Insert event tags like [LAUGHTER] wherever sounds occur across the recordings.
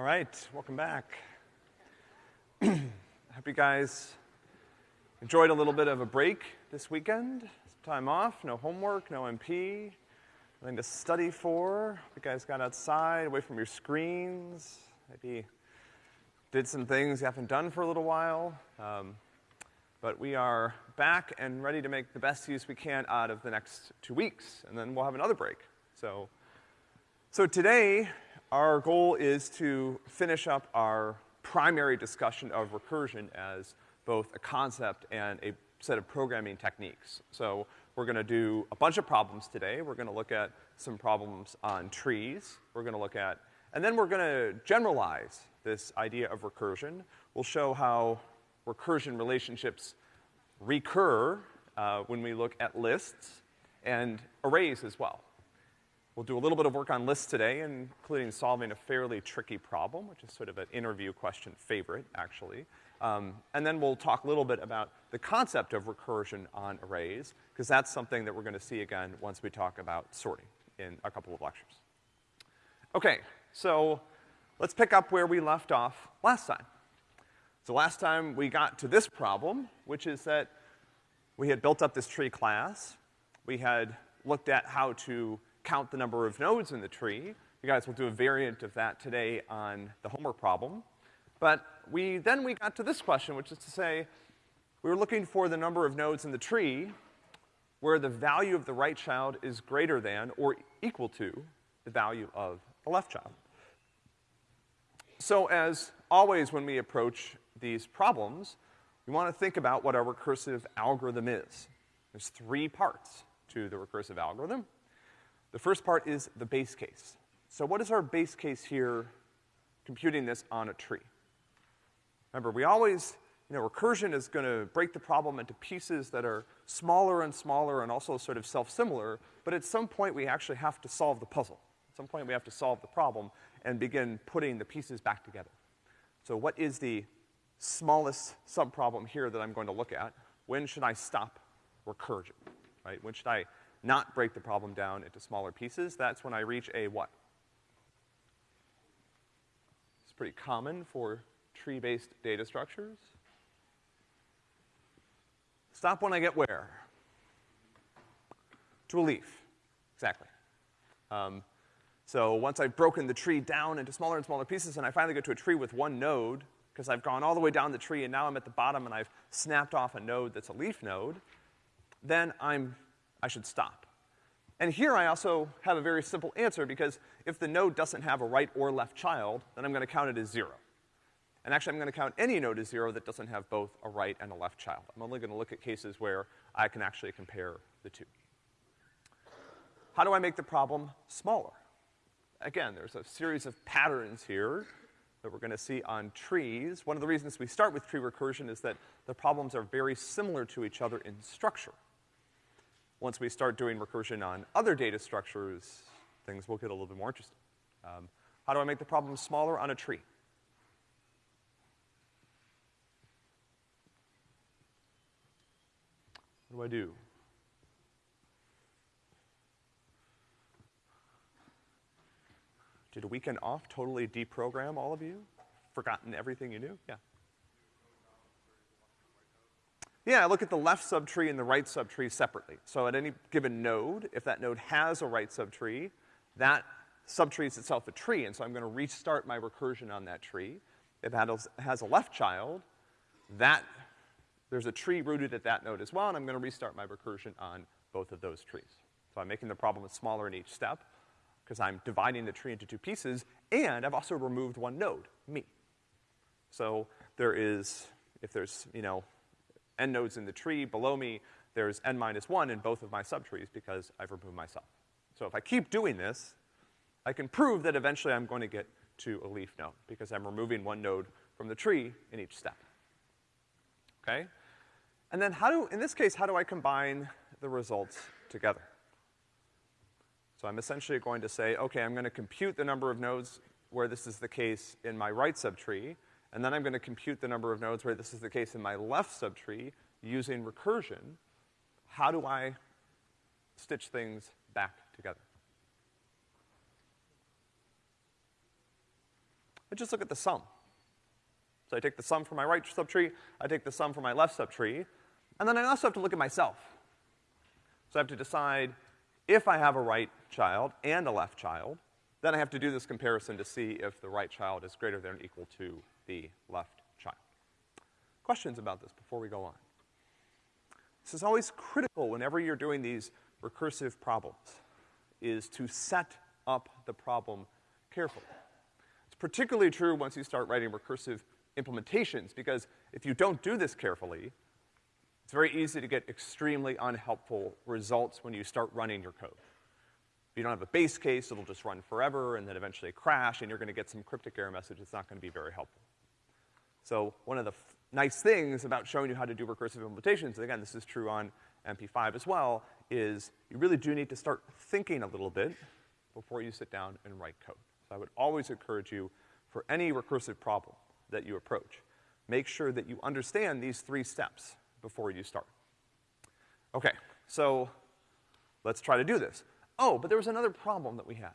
All right, welcome back. I [CLEARS THROAT] Hope you guys enjoyed a little bit of a break this weekend. Some time off, no homework, no MP, nothing to study for. Hope you guys got outside, away from your screens, maybe did some things you haven't done for a little while. Um, but we are back and ready to make the best use we can out of the next two weeks, and then we'll have another break. So, so today, our goal is to finish up our primary discussion of recursion as both a concept and a set of programming techniques. So we're gonna do a bunch of problems today. We're gonna look at some problems on trees. We're gonna look at, and then we're gonna generalize this idea of recursion. We'll show how recursion relationships recur uh, when we look at lists and arrays as well. We'll do a little bit of work on lists today, including solving a fairly tricky problem, which is sort of an interview question favorite, actually. Um, and then we'll talk a little bit about the concept of recursion on arrays, because that's something that we're gonna see again once we talk about sorting in a couple of lectures. Okay, so let's pick up where we left off last time. So last time we got to this problem, which is that we had built up this tree class. We had looked at how to count the number of nodes in the tree. You guys will do a variant of that today on the homework problem. But we, then we got to this question, which is to say, we were looking for the number of nodes in the tree where the value of the right child is greater than or equal to the value of the left child. So as always when we approach these problems, we wanna think about what our recursive algorithm is. There's three parts to the recursive algorithm. The first part is the base case. So what is our base case here computing this on a tree? Remember, we always, you know, recursion is gonna break the problem into pieces that are smaller and smaller and also sort of self-similar, but at some point we actually have to solve the puzzle. At some point we have to solve the problem and begin putting the pieces back together. So what is the smallest subproblem here that I'm going to look at? When should I stop recursion, right? When should I not break the problem down into smaller pieces, that's when I reach a what? It's pretty common for tree-based data structures. Stop when I get where? To a leaf, exactly. Um, so once I've broken the tree down into smaller and smaller pieces and I finally get to a tree with one node, because I've gone all the way down the tree and now I'm at the bottom and I've snapped off a node that's a leaf node, then I'm I should stop. And here I also have a very simple answer because if the node doesn't have a right or left child, then I'm gonna count it as zero. And actually I'm gonna count any node as zero that doesn't have both a right and a left child. I'm only gonna look at cases where I can actually compare the two. How do I make the problem smaller? Again, there's a series of patterns here that we're gonna see on trees. One of the reasons we start with tree recursion is that the problems are very similar to each other in structure once we start doing recursion on other data structures, things will get a little bit more interesting. Um, how do I make the problem smaller on a tree? What do I do? Did a weekend off totally deprogram all of you? Forgotten everything you knew? Yeah. Yeah, I look at the left subtree and the right subtree separately. So at any given node, if that node has a right subtree, that subtree is itself a tree, and so I'm gonna restart my recursion on that tree. If it has a left child, that, there's a tree rooted at that node as well, and I'm gonna restart my recursion on both of those trees. So I'm making the problem smaller in each step, because I'm dividing the tree into two pieces, and I've also removed one node, me. So there is, if there's, you know, n nodes in the tree. Below me, there's n minus one in both of my subtrees because I've removed myself. So if I keep doing this, I can prove that eventually I'm going to get to a leaf node because I'm removing one node from the tree in each step. Okay? And then how do, in this case, how do I combine the results together? So I'm essentially going to say, okay, I'm gonna compute the number of nodes where this is the case in my right subtree, and then I'm gonna compute the number of nodes where this is the case in my left subtree using recursion. How do I stitch things back together? I just look at the sum. So I take the sum from my right subtree, I take the sum from my left subtree, and then I also have to look at myself. So I have to decide if I have a right child and a left child, then I have to do this comparison to see if the right child is greater than or equal to the left child. Questions about this before we go on? This is always critical whenever you're doing these recursive problems, is to set up the problem carefully. It's particularly true once you start writing recursive implementations, because if you don't do this carefully, it's very easy to get extremely unhelpful results when you start running your code. If you don't have a base case, it'll just run forever and then eventually crash, and you're gonna get some cryptic error message that's not gonna be very helpful. So one of the nice things about showing you how to do recursive implementations, and again, this is true on MP5 as well, is you really do need to start thinking a little bit before you sit down and write code. So I would always encourage you, for any recursive problem that you approach, make sure that you understand these three steps before you start. Okay, so let's try to do this. Oh, but there was another problem that we had.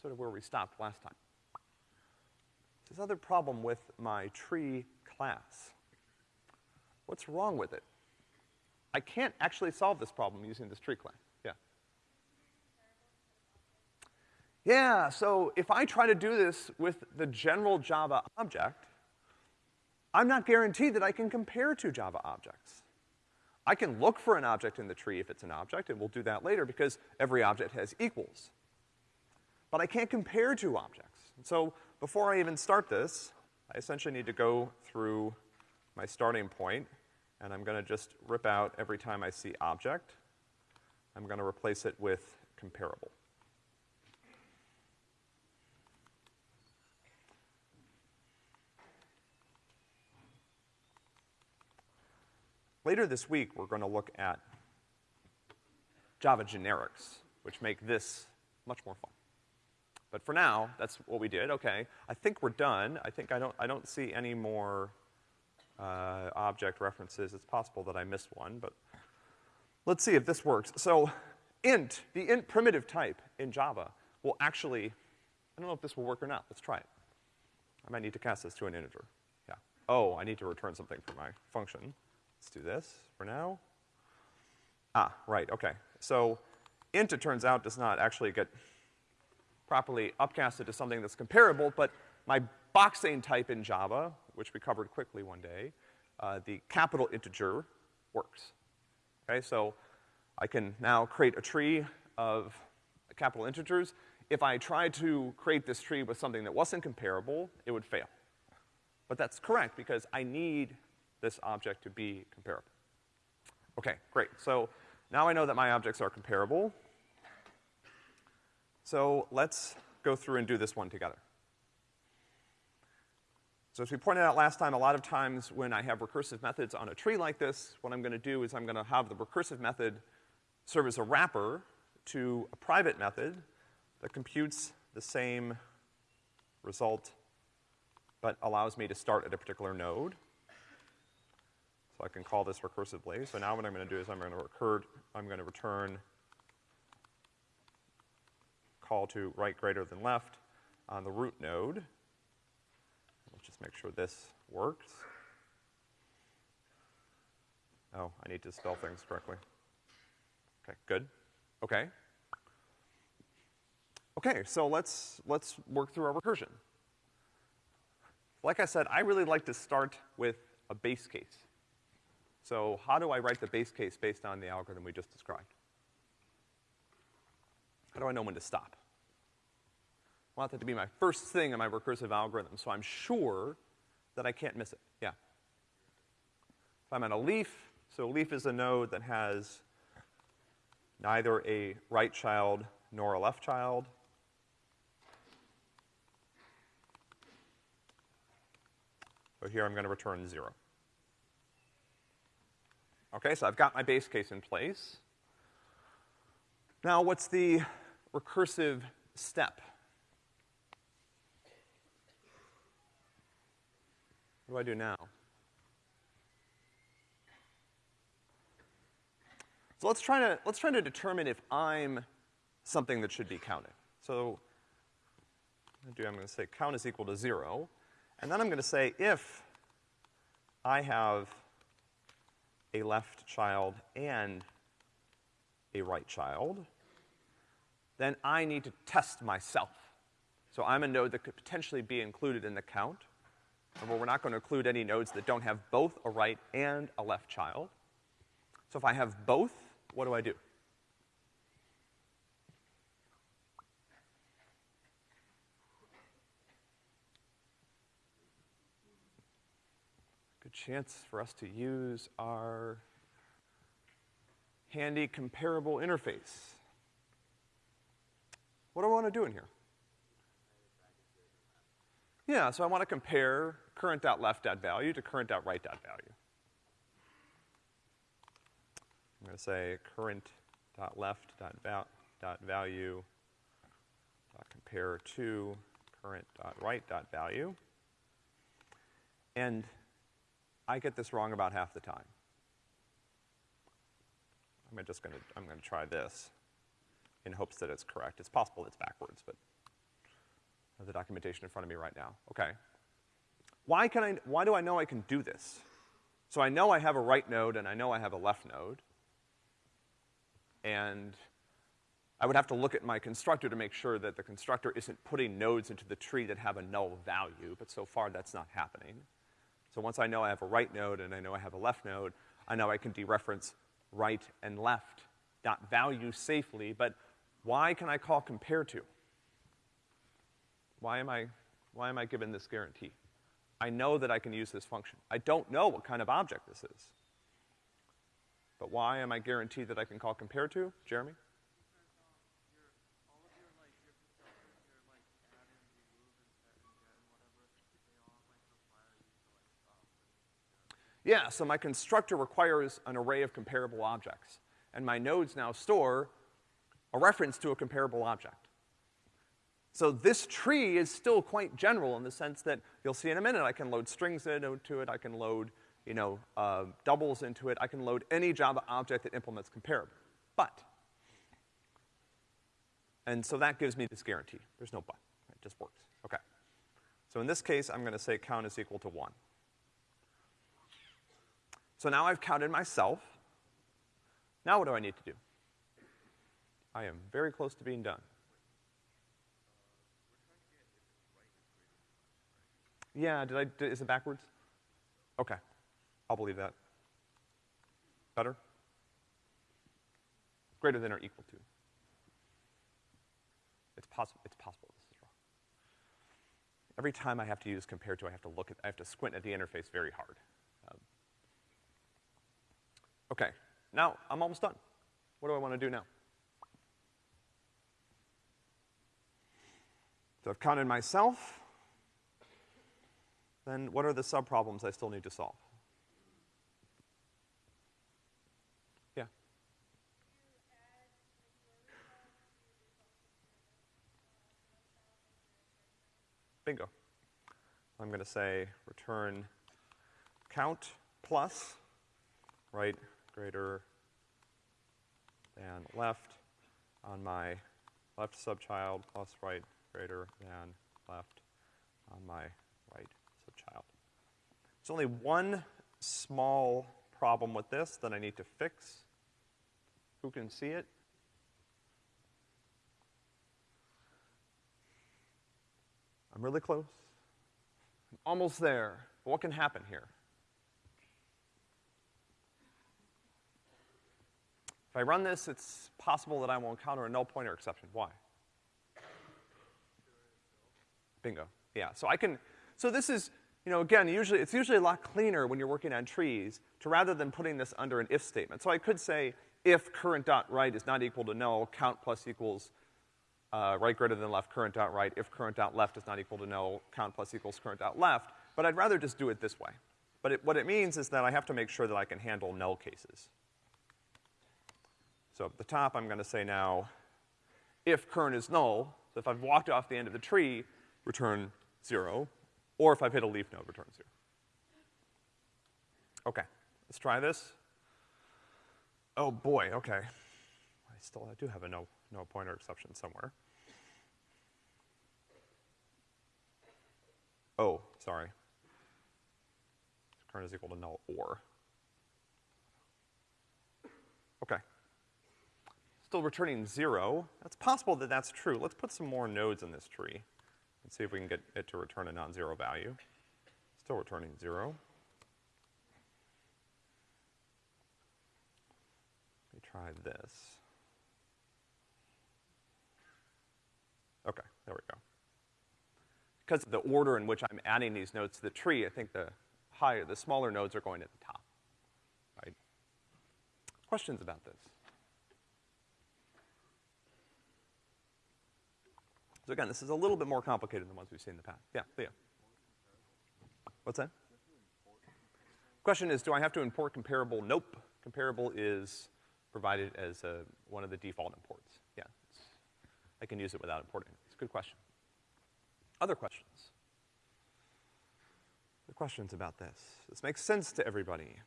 Sort of where we stopped last time. This other problem with my tree class. What's wrong with it? I can't actually solve this problem using this tree class. Yeah. Yeah, so if I try to do this with the general Java object, I'm not guaranteed that I can compare two Java objects. I can look for an object in the tree if it's an object, and we'll do that later because every object has equals. But I can't compare two objects. And so before I even start this, I essentially need to go through my starting point, and I'm gonna just rip out every time I see object. I'm gonna replace it with comparable. Later this week, we're gonna look at Java generics, which make this much more fun. But for now, that's what we did, okay. I think we're done. I think I don't, I don't see any more, uh, object references. It's possible that I missed one, but let's see if this works. So, int, the int primitive type in Java will actually, I don't know if this will work or not. Let's try it. I might need to cast this to an integer. Yeah. Oh, I need to return something for my function. Let's do this for now. Ah, right, okay. So, int, it turns out, does not actually get properly upcasted to something that's comparable, but my boxing type in Java, which we covered quickly one day, uh, the capital integer works. Okay, so I can now create a tree of capital integers. If I tried to create this tree with something that wasn't comparable, it would fail. But that's correct because I need this object to be comparable. Okay, great. So now I know that my objects are comparable. So let's go through and do this one together. So as we pointed out last time, a lot of times when I have recursive methods on a tree like this, what I'm gonna do is I'm gonna have the recursive method serve as a wrapper to a private method that computes the same result, but allows me to start at a particular node. So I can call this recursively. So now what I'm gonna do is I'm gonna recur, I'm gonna return call to right greater than left on the root node. Let's just make sure this works. Oh, I need to spell things correctly. Okay, good. Okay. Okay, so let's, let's work through our recursion. Like I said, I really like to start with a base case. So how do I write the base case based on the algorithm we just described? How do I know when to stop? I want that to be my first thing in my recursive algorithm, so I'm sure that I can't miss it. Yeah. If I'm at a leaf, so a leaf is a node that has neither a right child nor a left child. So here I'm gonna return zero. Okay, so I've got my base case in place. Now what's the recursive step? What do I do now? So let's try to, let's try to determine if I'm something that should be counted. So I'm gonna say count is equal to zero. And then I'm gonna say if I have a left child and a right child, then I need to test myself. So I'm a node that could potentially be included in the count. Remember, we're not gonna include any nodes that don't have both a right and a left child. So if I have both, what do I do? Good chance for us to use our handy comparable interface. What do I want to do in here? Yeah, so I want to compare current.left.value to current.right.value. I'm going to say current.left.value compare to current.right.value. And I get this wrong about half the time. I'm just gonna, I'm gonna try this in hopes that it's correct. It's possible it's backwards, but the documentation in front of me right now. Okay. Why can I, why do I know I can do this? So I know I have a right node and I know I have a left node. And I would have to look at my constructor to make sure that the constructor isn't putting nodes into the tree that have a null value, but so far that's not happening. So once I know I have a right node and I know I have a left node, I know I can dereference right and left dot value safely, but why can I call compare to? Why am I, why am I given this guarantee? I know that I can use this function. I don't know what kind of object this is. But why am I guaranteed that I can call compare to? Jeremy? Yeah, so my constructor requires an array of comparable objects. And my nodes now store a reference to a comparable object. So this tree is still quite general in the sense that you'll see in a minute I can load strings into it, I can load, you know, uh, doubles into it, I can load any Java object that implements comparable. But, and so that gives me this guarantee. There's no but. It just works. Okay. So in this case, I'm gonna say count is equal to one. So now I've counted myself. Now what do I need to do? I am very close to being done. Yeah, did I, did, is it backwards? Okay. I'll believe that. Better? Greater than or equal to. It's possible, it's possible this is wrong. Every time I have to use compare to, I have to look at, I have to squint at the interface very hard. Um, okay, now I'm almost done. What do I want to do now? So I've counted myself. Then what are the subproblems I still need to solve? Yeah. Bingo. I'm going to say return count plus, right, greater than left on my left subchild plus right greater than left on my. There's only one small problem with this that I need to fix. Who can see it? I'm really close. I'm almost there. But what can happen here? If I run this, it's possible that I will encounter a null pointer exception. Why? Bingo. Yeah, so I can, so this is, you know, again, usually, it's usually a lot cleaner when you're working on trees to rather than putting this under an if statement. So I could say, if current dot right is not equal to null, count plus equals, uh, right greater than left current dot right. If current dot left is not equal to null, count plus equals current dot left. But I'd rather just do it this way. But it, what it means is that I have to make sure that I can handle null cases. So at the top, I'm gonna say now, if current is null, so if I've walked off the end of the tree, return zero, or if I've hit a leaf node, return zero. Okay, let's try this. Oh boy, okay. I still I do have a no, no pointer exception somewhere. Oh, sorry. Current is equal to null or. Okay. Still returning zero. It's possible that that's true. Let's put some more nodes in this tree see if we can get it to return a non-zero value. Still returning zero. Let me try this. Okay, there we go. Because of the order in which I'm adding these nodes to the tree, I think the higher, the smaller nodes are going at the top, right? Questions about this? So again, this is a little bit more complicated than the ones we've seen in the past. Yeah, Leo. What's that? Question is, do I have to import comparable? Nope. Comparable is provided as a, one of the default imports. Yeah, I can use it without importing. It's a good question. Other questions? The questions about this? This makes sense to everybody.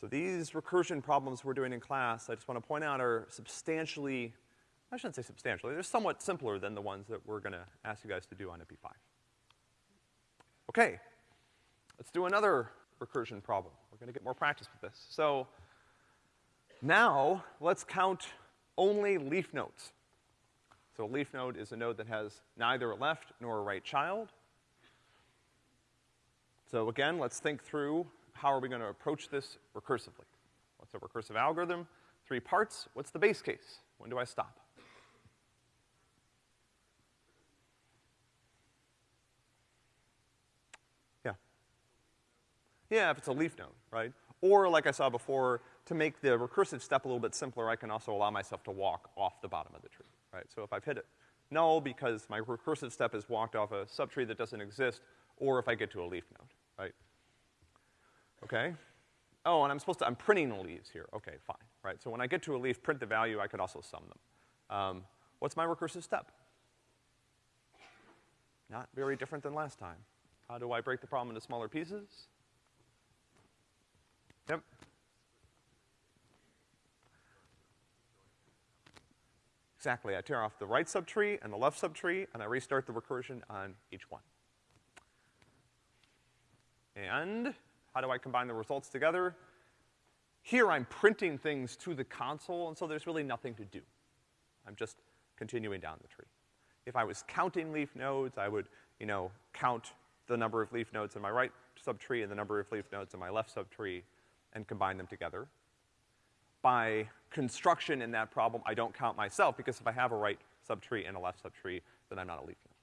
So these recursion problems we're doing in class, I just want to point out, are substantially, I shouldn't say substantially, they're somewhat simpler than the ones that we're gonna ask you guys to do on MP5. Okay, let's do another recursion problem. We're gonna get more practice with this. So, now, let's count only leaf nodes. So a leaf node is a node that has neither a left nor a right child. So again, let's think through how are we gonna approach this recursively. What's a recursive algorithm? Three parts. What's the base case? When do I stop? Yeah. Yeah, if it's a leaf node, right? Or like I saw before, to make the recursive step a little bit simpler, I can also allow myself to walk off the bottom of the tree, right? So if I've hit it null because my recursive step has walked off a subtree that doesn't exist, or if I get to a leaf node, right? Okay? Oh, and I'm supposed to, I'm printing the leaves here. Okay, fine, right? So when I get to a leaf, print the value, I could also sum them. Um, what's my recursive step? Not very different than last time. How do I break the problem into smaller pieces? Yep. Exactly, I tear off the right subtree and the left subtree, and I restart the recursion on each one. And how do I combine the results together? Here I'm printing things to the console, and so there's really nothing to do. I'm just continuing down the tree. If I was counting leaf nodes, I would, you know, count the number of leaf nodes in my right subtree and the number of leaf nodes in my left subtree and combine them together by construction in that problem, I don't count myself, because if I have a right subtree and a left subtree, then I'm not a leaf node.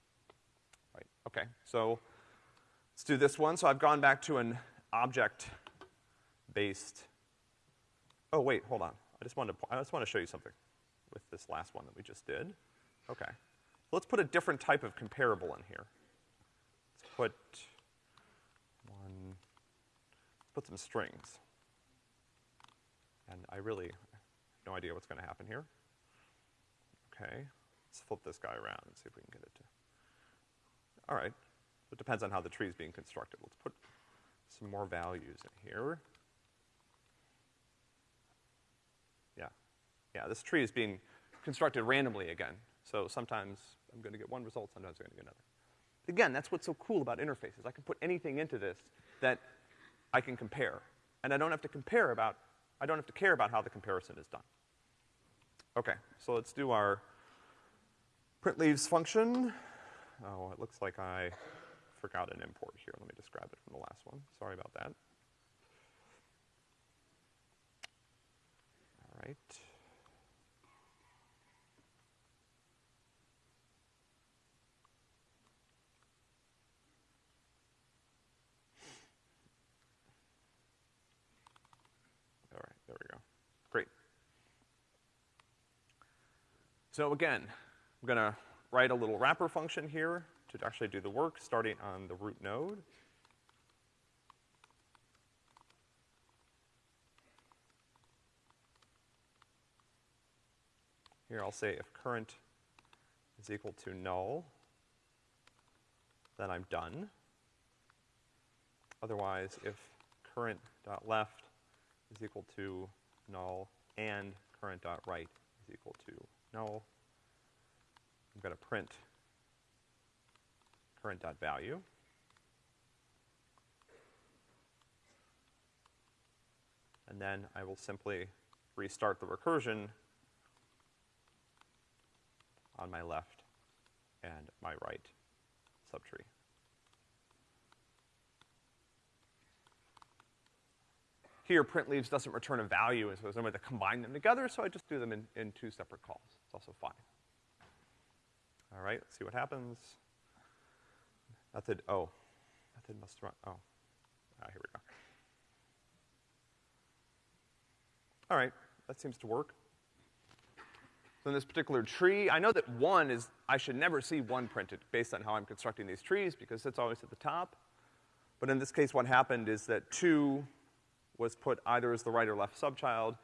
Right, okay, so let's do this one. So I've gone back to an object-based, oh wait, hold on. I just wanted to, I just want to show you something with this last one that we just did. Okay. Let's put a different type of comparable in here. Let's put one, put some strings. And I really have no idea what's gonna happen here. Okay, let's flip this guy around and see if we can get it to, all right. It depends on how the tree is being constructed. Let's put some more values in here. Yeah, yeah, this tree is being constructed randomly again. So sometimes I'm gonna get one result, sometimes I'm gonna get another. Again, that's what's so cool about interfaces. I can put anything into this that I can compare. And I don't have to compare about I don't have to care about how the comparison is done. Okay, so let's do our print leaves function. Oh, it looks like I forgot an import here. Let me just grab it from the last one. Sorry about that. All right. So again, I'm gonna write a little wrapper function here to actually do the work, starting on the root node. Here I'll say if current is equal to null, then I'm done. Otherwise, if current dot left is equal to null and current dot right is equal to null. I'm gonna print current.value. And then I will simply restart the recursion on my left and my right subtree. Here, print leaves doesn't return a value, and so there's no way to combine them together, so I just do them in, in two separate calls. It's also fine. All right, let's see what happens. Method, oh, method must run, oh. Ah, here we go. All right, that seems to work. So in this particular tree, I know that one is, I should never see one printed based on how I'm constructing these trees because it's always at the top. But in this case, what happened is that two was put either as the right or left subchild.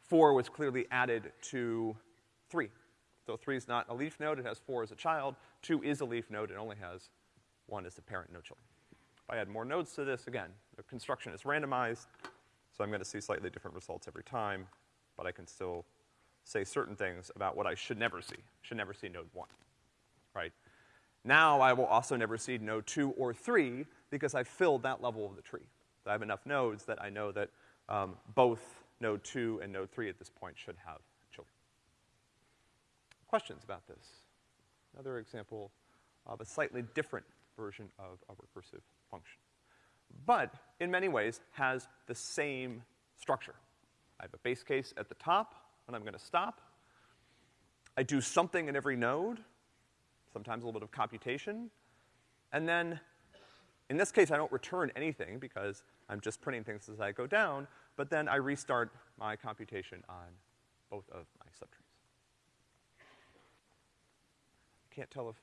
Four was clearly added to three. So three is not a leaf node, it has four as a child. Two is a leaf node, it only has one as the parent, no children. If I add more nodes to this, again, the construction is randomized, so I'm gonna see slightly different results every time, but I can still say certain things about what I should never see. Should never see node one, right? Now I will also never see node two or three because I filled that level of the tree. I have enough nodes that I know that um, both node two and node three at this point should have children. Questions about this? Another example of a slightly different version of a recursive function. But, in many ways, has the same structure. I have a base case at the top when I'm gonna stop. I do something in every node, sometimes a little bit of computation, and then in this case, I don't return anything because I'm just printing things as I go down, but then I restart my computation on both of my subtrees. Can't tell if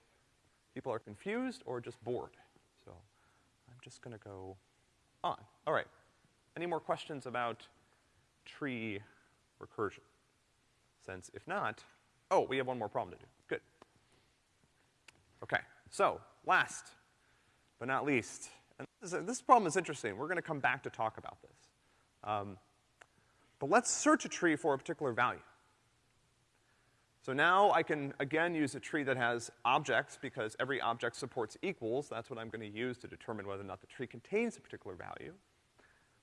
people are confused or just bored, so I'm just gonna go on. All right. Any more questions about tree recursion? Since if not, oh, we have one more problem to do. Good. Okay, so last but not least, and this, is, this problem is interesting. We're gonna come back to talk about this. Um, but let's search a tree for a particular value. So now I can, again, use a tree that has objects because every object supports equals. That's what I'm gonna use to determine whether or not the tree contains a particular value.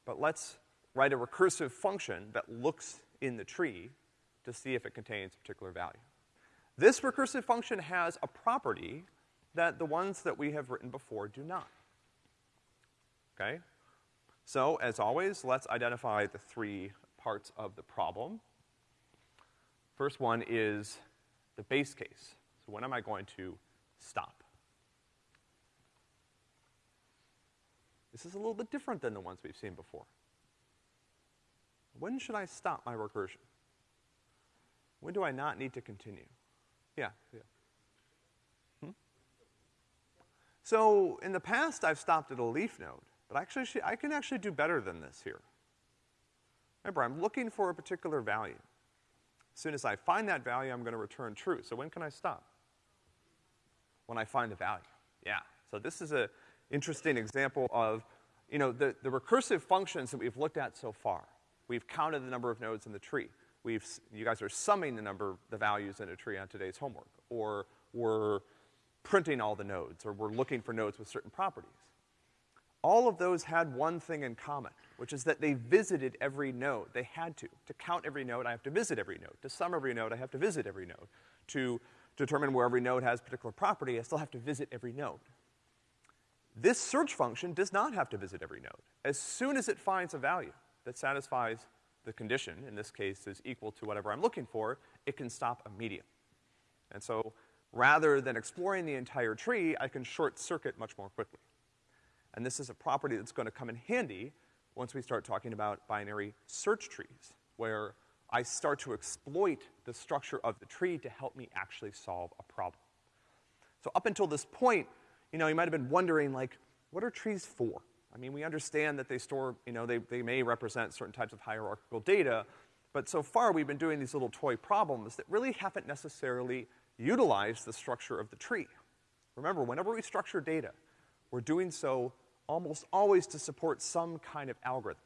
But let's write a recursive function that looks in the tree to see if it contains a particular value. This recursive function has a property that the ones that we have written before do not. Okay? So, as always, let's identify the three parts of the problem. First one is the base case. So when am I going to stop? This is a little bit different than the ones we've seen before. When should I stop my recursion? When do I not need to continue? Yeah, yeah. So in the past, I've stopped at a leaf node, but actually, I can actually do better than this here. Remember, I'm looking for a particular value. As soon as I find that value, I'm gonna return true. So when can I stop? When I find the value. Yeah. So this is a interesting example of, you know, the, the recursive functions that we've looked at so far. We've counted the number of nodes in the tree. We've, you guys are summing the number, the values in a tree on today's homework. Or we're printing all the nodes, or we're looking for nodes with certain properties. All of those had one thing in common, which is that they visited every node. They had to. To count every node, I have to visit every node. To sum every node, I have to visit every node. To determine where every node has particular property, I still have to visit every node. This search function does not have to visit every node. As soon as it finds a value that satisfies the condition, in this case is equal to whatever I'm looking for, it can stop immediately. And so Rather than exploring the entire tree, I can short circuit much more quickly. And this is a property that's gonna come in handy once we start talking about binary search trees, where I start to exploit the structure of the tree to help me actually solve a problem. So up until this point, you know, you might have been wondering, like, what are trees for? I mean, we understand that they store, you know, they, they may represent certain types of hierarchical data, but so far we've been doing these little toy problems that really haven't necessarily utilize the structure of the tree. Remember, whenever we structure data, we're doing so almost always to support some kind of algorithm.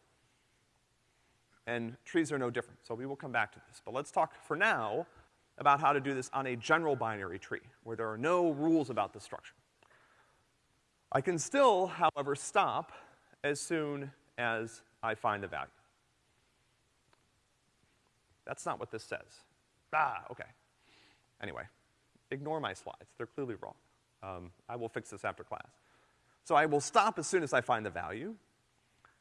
And trees are no different, so we will come back to this. But let's talk for now about how to do this on a general binary tree, where there are no rules about the structure. I can still, however, stop as soon as I find the value. That's not what this says. Ah, okay. Anyway, ignore my slides. They're clearly wrong. Um, I will fix this after class. So I will stop as soon as I find the value.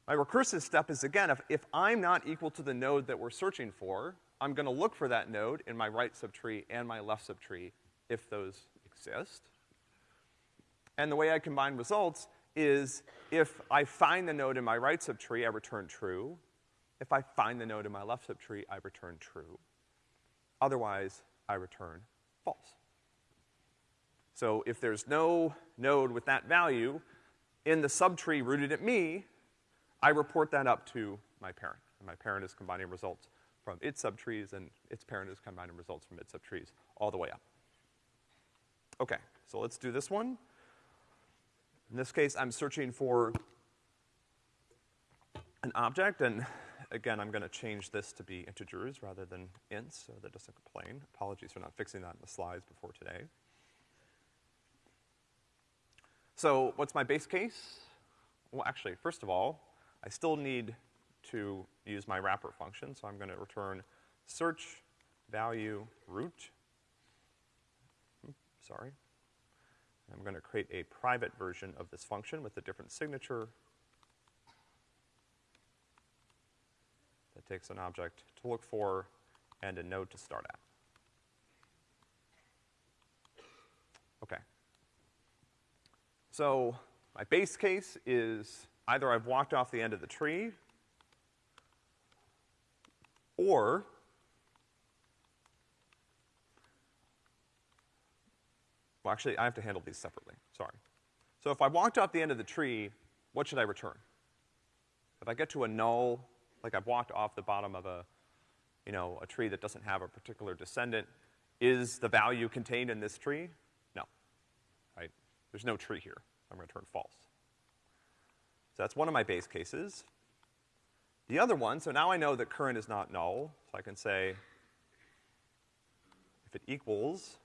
My recursive step is, again, if, if I'm not equal to the node that we're searching for, I'm gonna look for that node in my right subtree and my left subtree if those exist. And the way I combine results is if I find the node in my right subtree, I return true. If I find the node in my left subtree, I return true. Otherwise, I return false. So if there's no node with that value in the subtree rooted at me, I report that up to my parent. And my parent is combining results from its subtrees, and its parent is combining results from its subtrees all the way up. Okay, so let's do this one. In this case, I'm searching for an object, and again, I'm gonna change this to be integers rather than ints, so that doesn't complain. Apologies for not fixing that in the slides before today. So what's my base case? Well, actually, first of all, I still need to use my wrapper function, so I'm gonna return search value root. Hmm, sorry. I'm gonna create a private version of this function with a different signature that takes an object to look for and a node to start at. Okay. So my base case is either I've walked off the end of the tree or well, actually, I have to handle these separately. Sorry. So if I walked off the end of the tree, what should I return? If I get to a null, like I've walked off the bottom of a, you know, a tree that doesn't have a particular descendant, is the value contained in this tree? There's no tree here. I'm gonna return false. So that's one of my base cases. The other one, so now I know that current is not null, so I can say if it equals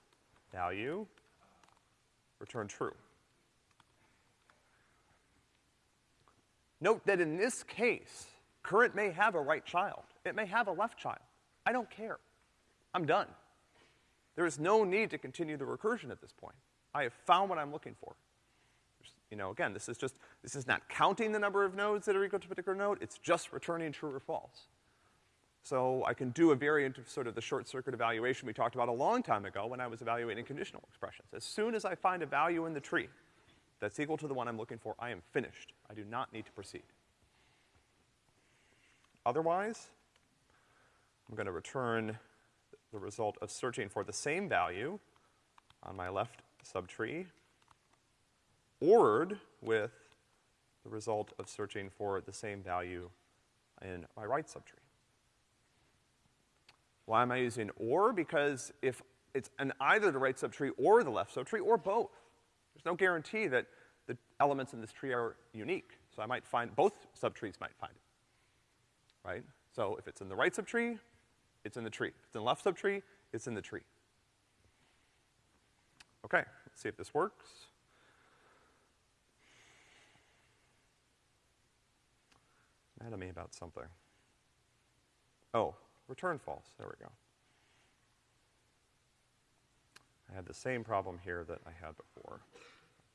value, return true. Note that in this case, current may have a right child. It may have a left child. I don't care. I'm done. There is no need to continue the recursion at this point. I have found what I'm looking for. You know, again, this is just, this is not counting the number of nodes that are equal to a particular node, it's just returning true or false. So I can do a variant of sort of the short circuit evaluation we talked about a long time ago when I was evaluating conditional expressions. As soon as I find a value in the tree that's equal to the one I'm looking for, I am finished. I do not need to proceed. Otherwise, I'm gonna return the result of searching for the same value on my left subtree ORed with the result of searching for the same value in my right subtree. Why am I using OR? Because if it's in either the right subtree or the left subtree, or both, there's no guarantee that the elements in this tree are unique. So I might find, both subtrees might find it, right? So if it's in the right subtree, it's in the tree. If it's in the left subtree, it's in the tree. Okay, let's see if this works. mad at me about something. Oh, return false. There we go. I had the same problem here that I had before.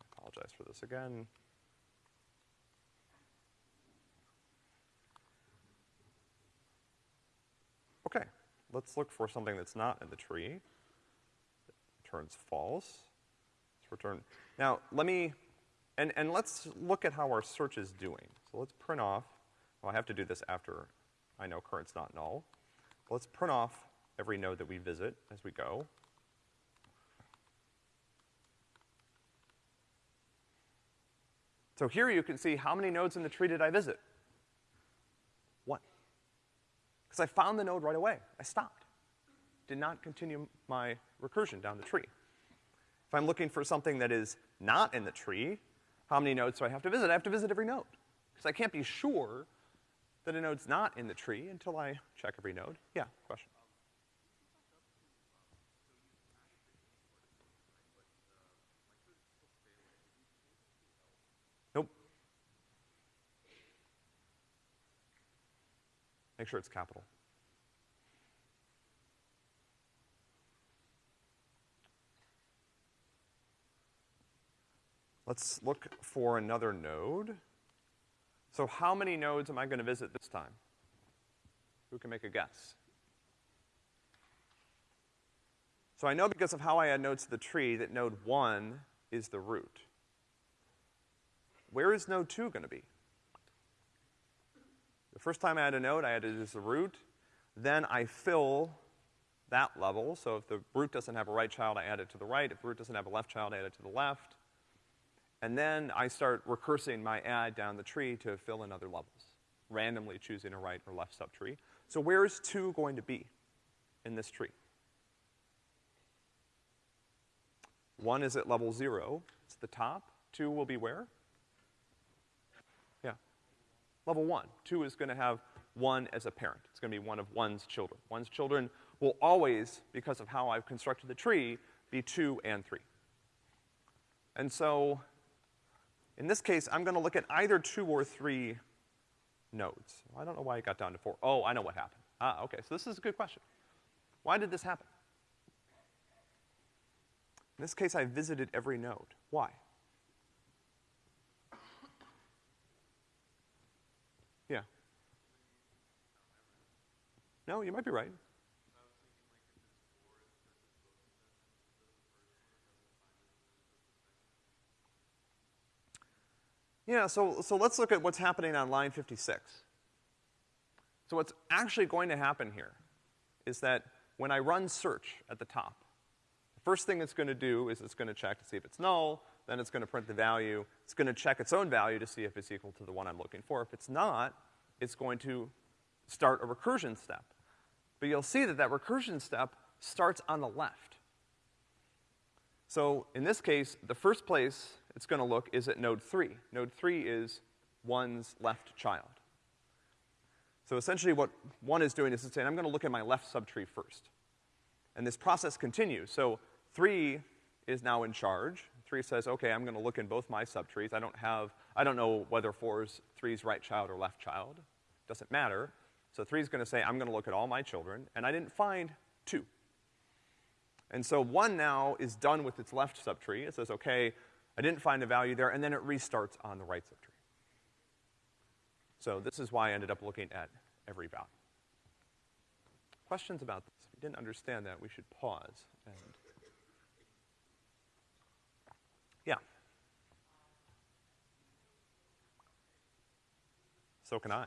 I apologize for this again. Okay, let's look for something that's not in the tree. Returns false. Let's return. Now, let me, and, and let's look at how our search is doing. So let's print off well, I have to do this after I know current's not null. let's print off every node that we visit as we go. So here you can see how many nodes in the tree did I visit? One. Because I found the node right away. I stopped. Did not continue my recursion down the tree. If I'm looking for something that is not in the tree, how many nodes do I have to visit? I have to visit every node. Because I can't be sure that a node's not in the tree until I check every node. Yeah, question. Nope. Make sure it's capital. Let's look for another node. So how many nodes am I gonna visit this time? Who can make a guess? So I know because of how I add nodes to the tree that node one is the root. Where is node two gonna be? The first time I add a node, I add it as the root. Then I fill that level. So if the root doesn't have a right child, I add it to the right. If the root doesn't have a left child, I add it to the left. And then I start recursing my add down the tree to fill in other levels, randomly choosing a right or left subtree. So where is two going to be in this tree? One is at level zero, it's the top. Two will be where? Yeah. Level one. Two is gonna have one as a parent. It's gonna be one of one's children. One's children will always, because of how I've constructed the tree, be two and three. And so, in this case, I'm gonna look at either two or three nodes. I don't know why it got down to four. Oh, I know what happened. Ah, okay, so this is a good question. Why did this happen? In this case, I visited every node. Why? Yeah. No, you might be right. Yeah, so, so let's look at what's happening on line 56. So what's actually going to happen here is that when I run search at the top, the first thing it's gonna do is it's gonna check to see if it's null, then it's gonna print the value, it's gonna check its own value to see if it's equal to the one I'm looking for. If it's not, it's going to start a recursion step. But you'll see that that recursion step starts on the left. So in this case, the first place it's gonna look is at node three. Node three is one's left child. So essentially what one is doing is it's saying, I'm gonna look at my left subtree first. And this process continues. So three is now in charge. Three says, okay, I'm gonna look in both my subtrees. I don't have, I don't know whether four is three's right child or left child. Doesn't matter. So three's gonna say, I'm gonna look at all my children, and I didn't find two. And so one now is done with its left subtree. It says, okay, I didn't find a value there, and then it restarts on the right subtree. So this is why I ended up looking at every value. Questions about this? If you didn't understand that, we should pause and Yeah. So can I.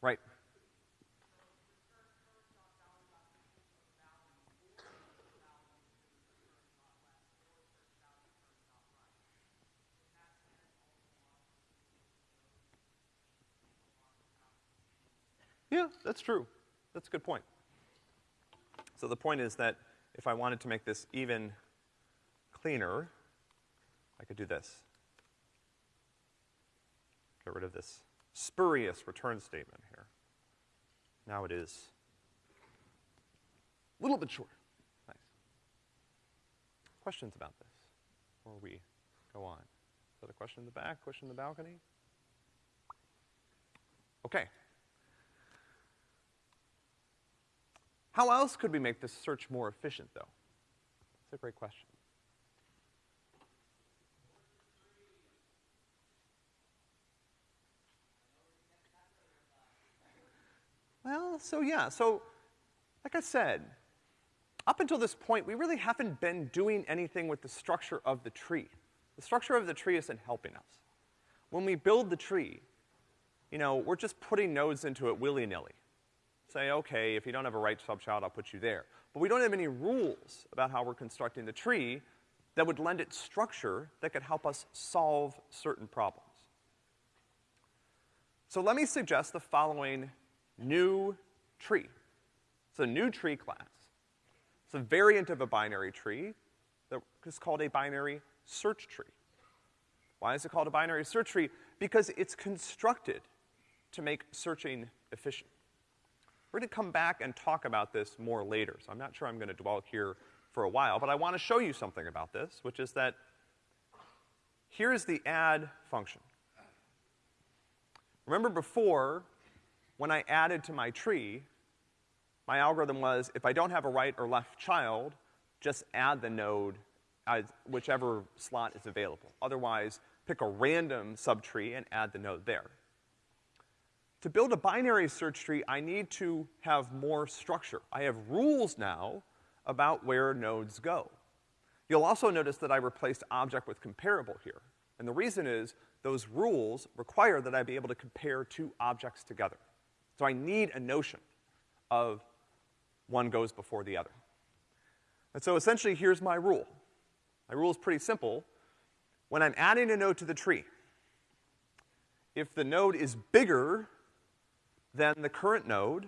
Right. Yeah, that's true. That's a good point. So the point is that if I wanted to make this even cleaner, I could do this. Get rid of this spurious return statement here. Now it is a little bit shorter. Nice. Questions about this before we go on? Is that a question in the back, question in the balcony? Okay. How else could we make this search more efficient, though? That's a great question. Well, so yeah, so like I said, up until this point, we really haven't been doing anything with the structure of the tree. The structure of the tree isn't helping us. When we build the tree, you know, we're just putting nodes into it willy-nilly. Say, okay, if you don't have a right subchild, I'll put you there. But we don't have any rules about how we're constructing the tree that would lend it structure that could help us solve certain problems. So let me suggest the following new tree. It's a new tree class. It's a variant of a binary tree that is called a binary search tree. Why is it called a binary search tree? Because it's constructed to make searching efficient. We're gonna come back and talk about this more later, so I'm not sure I'm gonna dwell here for a while, but I wanna show you something about this, which is that here's the add function. Remember before, when I added to my tree, my algorithm was if I don't have a right or left child, just add the node as whichever slot is available. Otherwise, pick a random subtree and add the node there. To build a binary search tree, I need to have more structure. I have rules now about where nodes go. You'll also notice that I replaced object with comparable here. And the reason is those rules require that I be able to compare two objects together. So I need a notion of one goes before the other. And so essentially here's my rule. My rule is pretty simple. When I'm adding a node to the tree, if the node is bigger than the current node,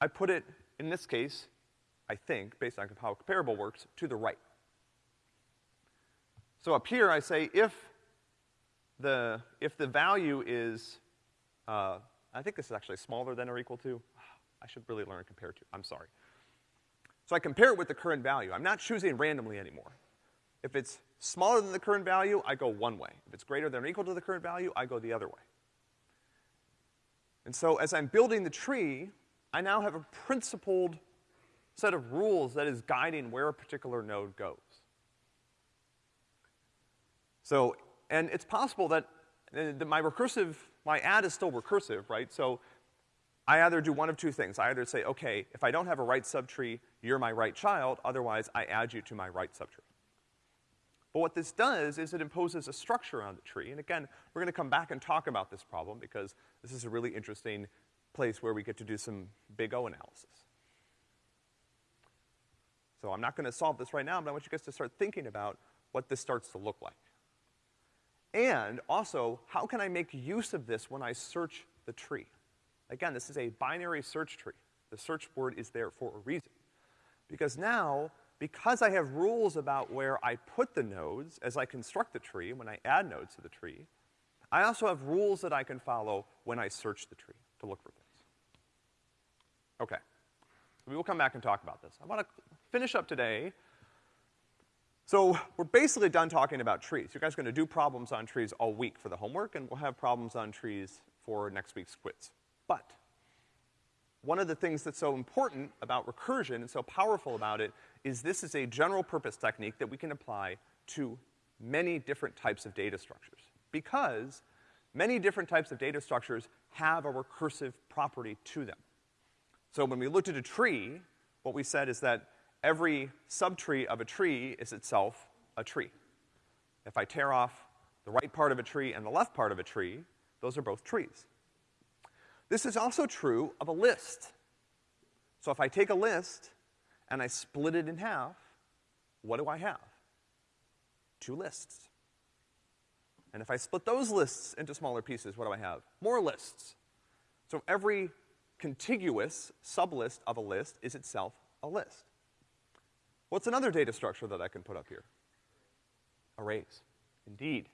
I put it, in this case, I think, based on how comparable works, to the right. So up here I say if the, if the value is, uh, I think this is actually smaller than or equal to, [SIGHS] I should really learn compare to, I'm sorry. So I compare it with the current value. I'm not choosing randomly anymore. If it's smaller than the current value, I go one way. If it's greater than or equal to the current value, I go the other way. And so as I'm building the tree, I now have a principled set of rules that is guiding where a particular node goes. So, and it's possible that, uh, that my recursive, my add is still recursive, right? So I either do one of two things. I either say, okay, if I don't have a right subtree, you're my right child, otherwise I add you to my right subtree. But what this does is it imposes a structure on the tree, and again, we're gonna come back and talk about this problem because this is a really interesting place where we get to do some big O analysis. So I'm not gonna solve this right now, but I want you guys to start thinking about what this starts to look like. And also, how can I make use of this when I search the tree? Again, this is a binary search tree. The search word is there for a reason. Because now, because I have rules about where I put the nodes as I construct the tree, when I add nodes to the tree, I also have rules that I can follow when I search the tree to look for things. Okay. We will come back and talk about this. I wanna finish up today. So, we're basically done talking about trees. You guys are gonna do problems on trees all week for the homework, and we'll have problems on trees for next week's quiz. But, one of the things that's so important about recursion and so powerful about it is this is a general purpose technique that we can apply to many different types of data structures. Because many different types of data structures have a recursive property to them. So when we looked at a tree, what we said is that every subtree of a tree is itself a tree. If I tear off the right part of a tree and the left part of a tree, those are both trees. This is also true of a list. So if I take a list and I split it in half, what do I have? Two lists. And if I split those lists into smaller pieces, what do I have? More lists. So every contiguous sublist of a list is itself a list. What's another data structure that I can put up here? Arrays. Indeed.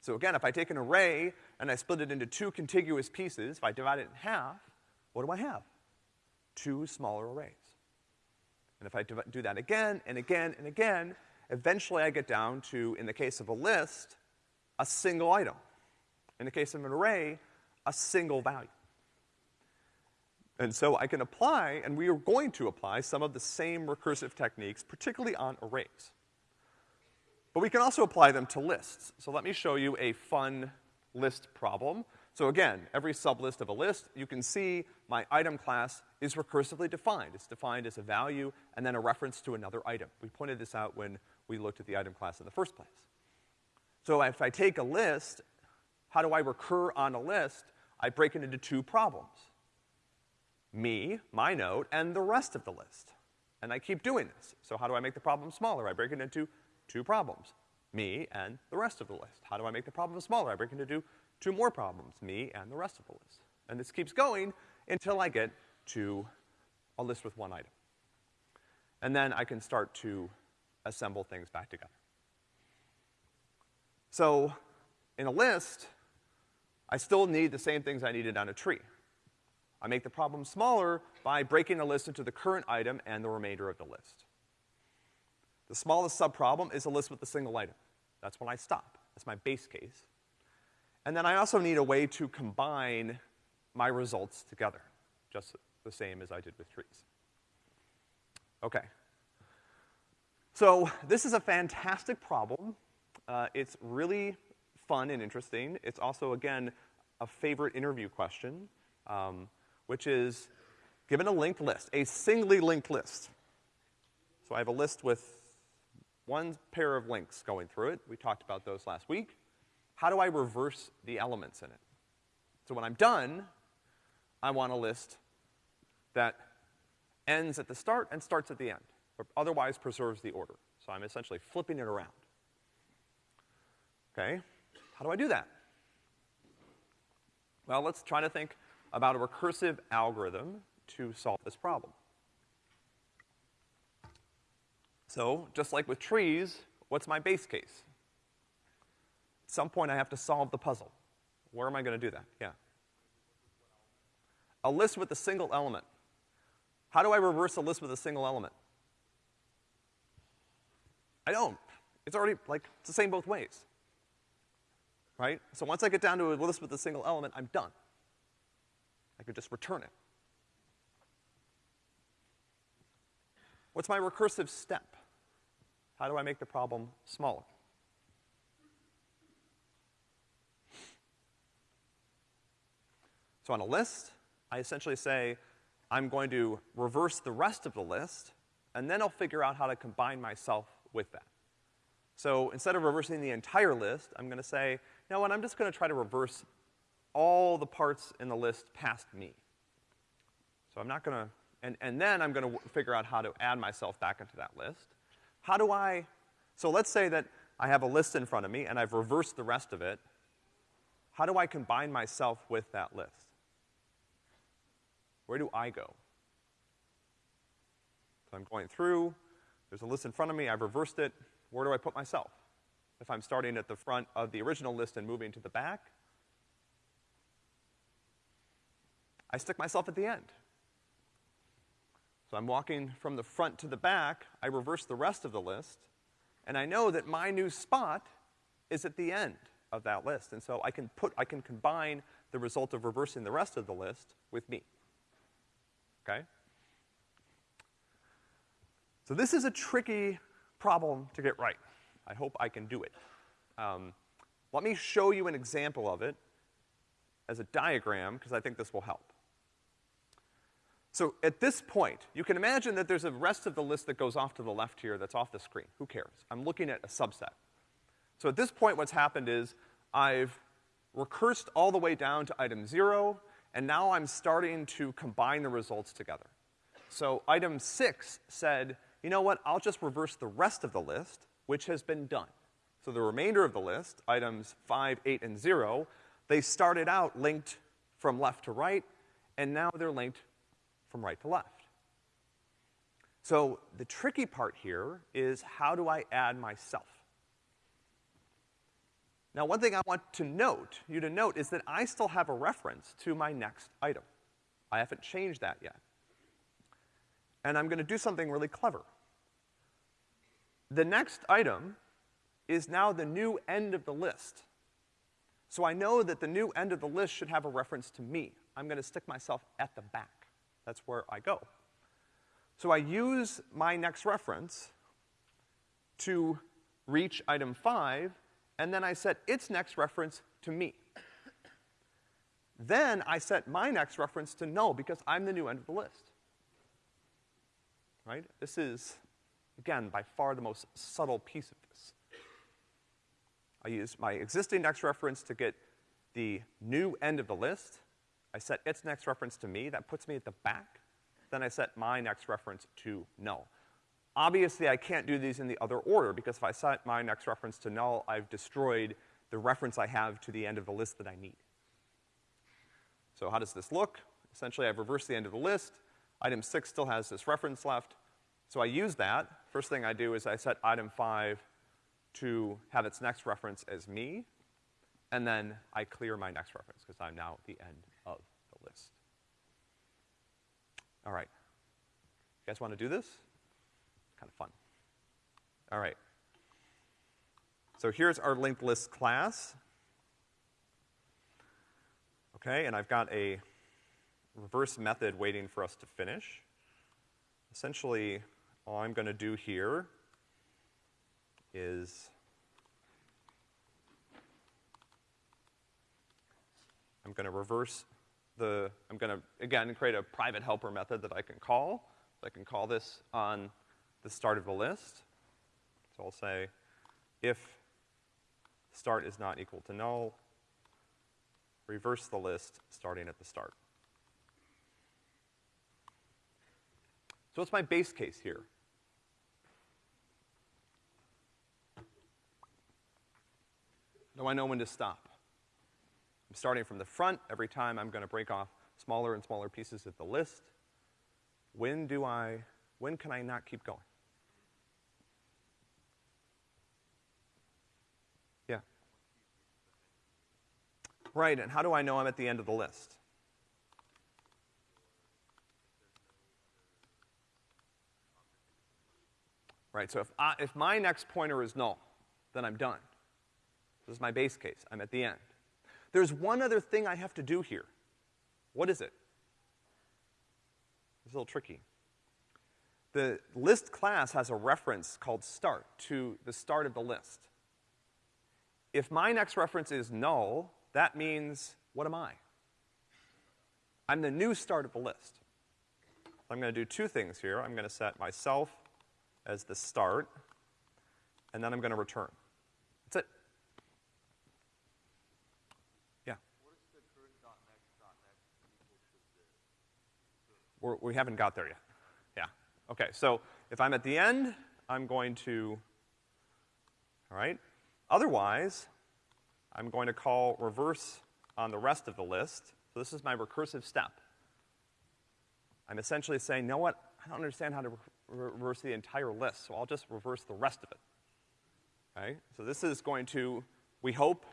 So again, if I take an array and I split it into two contiguous pieces, if I divide it in half, what do I have? Two smaller arrays. And if I do that again and again and again, eventually I get down to, in the case of a list, a single item. In the case of an array, a single value. And so I can apply, and we are going to apply, some of the same recursive techniques, particularly on arrays. But we can also apply them to lists. So let me show you a fun list problem. So again, every sublist of a list, you can see my item class is recursively defined. It's defined as a value and then a reference to another item. We pointed this out when we looked at the item class in the first place. So if I take a list, how do I recur on a list? I break it into two problems. Me, my node, and the rest of the list. And I keep doing this. So how do I make the problem smaller? I break it into two problems. Me and the rest of the list. How do I make the problem smaller? I break it into two more problems. Me and the rest of the list. And this keeps going until I get to a list with one item. And then I can start to assemble things back together. So, in a list, I still need the same things I needed on a tree. I make the problem smaller by breaking the list into the current item and the remainder of the list. The smallest subproblem is a list with a single item. That's when I stop. That's my base case. And then I also need a way to combine my results together, just the same as I did with trees. Okay. So this is a fantastic problem. Uh, it's really fun and interesting. It's also, again, a favorite interview question, um, which is given a linked list, a singly linked list. So I have a list with one pair of links going through it. We talked about those last week. How do I reverse the elements in it? So when I'm done, I want a list that ends at the start and starts at the end, or otherwise preserves the order. So I'm essentially flipping it around. Okay? How do I do that? Well, let's try to think about a recursive algorithm to solve this problem. So, just like with trees, what's my base case? At some point I have to solve the puzzle. Where am I gonna do that? Yeah. A list with a single element. How do I reverse a list with a single element? I don't. It's already, like, it's the same both ways right? So once I get down to a list with a single element, I'm done. I could just return it. What's my recursive step? How do I make the problem smaller? So on a list, I essentially say, I'm going to reverse the rest of the list, and then I'll figure out how to combine myself with that. So instead of reversing the entire list, I'm gonna say, now what, I'm just gonna try to reverse all the parts in the list past me. So I'm not gonna, and, and then I'm gonna figure out how to add myself back into that list. How do I, so let's say that I have a list in front of me and I've reversed the rest of it. How do I combine myself with that list? Where do I go? So I'm going through, there's a list in front of me, I've reversed it, where do I put myself? if I'm starting at the front of the original list and moving to the back, I stick myself at the end. So I'm walking from the front to the back, I reverse the rest of the list, and I know that my new spot is at the end of that list. And so I can put, I can combine the result of reversing the rest of the list with me. Okay? So this is a tricky problem to get right. I hope I can do it. Um, let me show you an example of it as a diagram, because I think this will help. So at this point, you can imagine that there's a rest of the list that goes off to the left here that's off the screen. Who cares? I'm looking at a subset. So at this point, what's happened is I've recursed all the way down to item zero, and now I'm starting to combine the results together. So item six said, you know what, I'll just reverse the rest of the list, which has been done. So the remainder of the list, items five, eight, and zero, they started out linked from left to right, and now they're linked from right to left. So the tricky part here is how do I add myself? Now one thing I want to note, you to note, is that I still have a reference to my next item. I haven't changed that yet. And I'm gonna do something really clever. The next item is now the new end of the list. So I know that the new end of the list should have a reference to me. I'm gonna stick myself at the back. That's where I go. So I use my next reference to reach item five, and then I set its next reference to me. Then I set my next reference to null because I'm the new end of the list. Right? This is Again, by far the most subtle piece of this. I use my existing next reference to get the new end of the list. I set its next reference to me, that puts me at the back. Then I set my next reference to null. Obviously, I can't do these in the other order because if I set my next reference to null, I've destroyed the reference I have to the end of the list that I need. So how does this look? Essentially, I've reversed the end of the list. Item six still has this reference left. So I use that. First thing I do is I set item five to have its next reference as me, and then I clear my next reference because I'm now at the end of the list. All right. You guys wanna do this? Kind of fun. All right. So here's our linked list class. Okay, and I've got a reverse method waiting for us to finish. Essentially, all I'm gonna do here is I'm gonna reverse the, I'm gonna, again, create a private helper method that I can call. I can call this on the start of the list. So I'll say if start is not equal to null, reverse the list starting at the start. So what's my base case here? Do I know when to stop? I'm starting from the front. Every time I'm gonna break off smaller and smaller pieces of the list. When do I, when can I not keep going? Yeah. Right, and how do I know I'm at the end of the list? Right, so if I, if my next pointer is null, then I'm done. This is my base case. I'm at the end. There's one other thing I have to do here. What is it? It's a little tricky. The list class has a reference called start to the start of the list. If my next reference is null, that means, what am I? I'm the new start of the list. I'm gonna do two things here. I'm gonna set myself as the start, and then I'm gonna return. That's it. Yeah. We're, we haven't got there yet. Yeah. Okay, so if I'm at the end, I'm going to, all right? Otherwise, I'm going to call reverse on the rest of the list. So this is my recursive step. I'm essentially saying, you know what? I don't understand how to re reverse the entire list, so I'll just reverse the rest of it. Okay? So this is going to, we hope,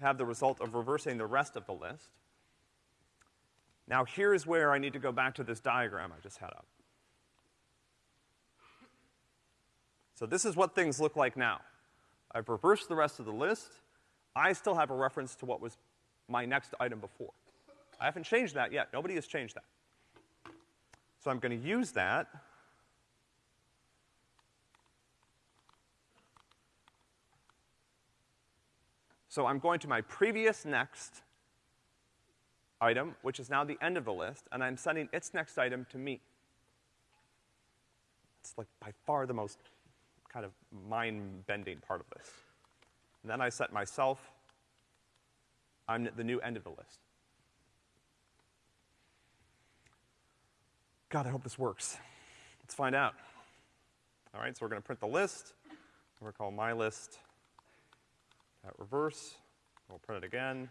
have the result of reversing the rest of the list. Now here's where I need to go back to this diagram I just had up. So this is what things look like now. I've reversed the rest of the list. I still have a reference to what was my next item before. I haven't changed that yet. Nobody has changed that. So I'm gonna use that. So I'm going to my previous next item, which is now the end of the list, and I'm sending its next item to me. It's like by far the most kind of mind-bending part of this. And then I set myself, I'm at the new end of the list. God, I hope this works. Let's find out. All right, so we're gonna print the list. We're gonna call my list at reverse. We'll print it again.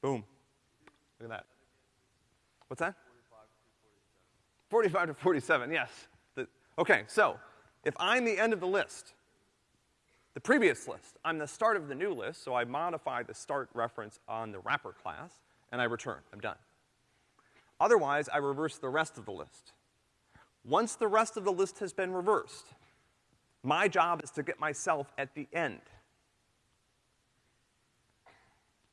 Boom. Look at that. What's that? 45 to 47, yes. The, okay, so if I'm the end of the list, the previous list, I'm the start of the new list, so I modify the start reference on the wrapper class, and I return. I'm done. Otherwise, I reverse the rest of the list. Once the rest of the list has been reversed, my job is to get myself at the end.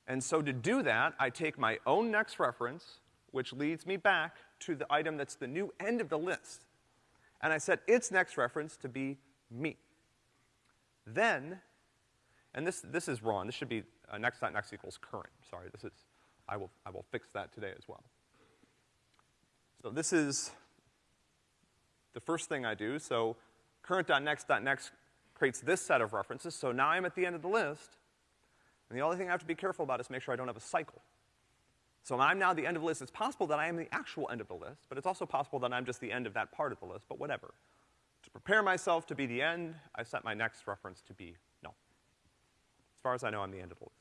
And so to do that, I take my own next reference, which leads me back to the item that's the new end of the list, and I set its next reference to be me. Then, and this, this is wrong, this should be uh, next dot next equals current, sorry, this is, I will, I will fix that today as well. So this is the first thing I do, so current.next.next creates this set of references, so now I'm at the end of the list, and the only thing I have to be careful about is make sure I don't have a cycle. So I'm now the end of the list. It's possible that I am the actual end of the list, but it's also possible that I'm just the end of that part of the list, but whatever. To prepare myself to be the end, I set my next reference to be null. As far as I know, I'm the end of the list.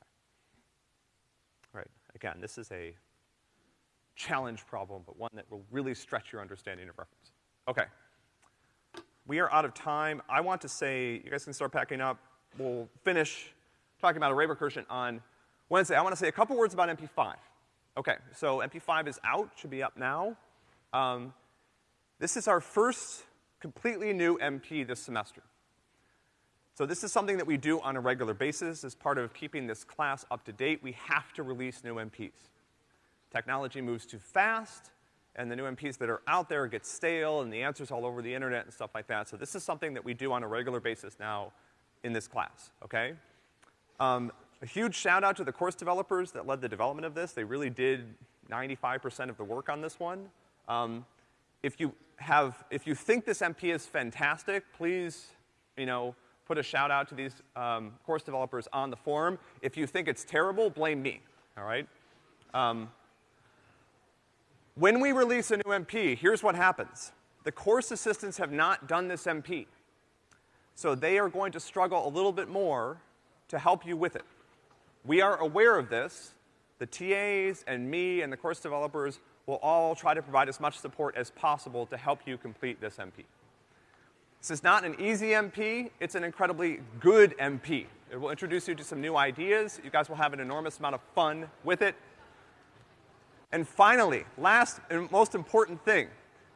Okay. All right, again, this is a challenge problem, but one that will really stretch your understanding of reference. Okay. We are out of time. I want to say, you guys can start packing up. We'll finish talking about array recursion on Wednesday, I want to say a couple words about MP5. Okay, so MP5 is out, should be up now. Um, this is our first completely new MP this semester. So this is something that we do on a regular basis as part of keeping this class up to date. We have to release new MPs. Technology moves too fast, and the new MPs that are out there get stale, and the answers all over the internet and stuff like that. So this is something that we do on a regular basis now in this class, okay? Um, a huge shout out to the course developers that led the development of this. They really did 95% of the work on this one. Um, if you have, if you think this MP is fantastic, please, you know, put a shout out to these um, course developers on the forum. If you think it's terrible, blame me, all right? Um, when we release a new MP, here's what happens. The course assistants have not done this MP. So they are going to struggle a little bit more to help you with it. We are aware of this. The TAs and me and the course developers will all try to provide as much support as possible to help you complete this MP. This is not an easy MP, it's an incredibly good MP. It will introduce you to some new ideas. You guys will have an enormous amount of fun with it. And finally, last and most important thing,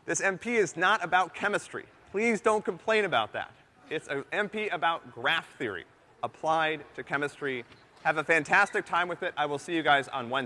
this MP is not about chemistry. Please don't complain about that. It's an MP about graph theory applied to chemistry. Have a fantastic time with it. I will see you guys on Wednesday.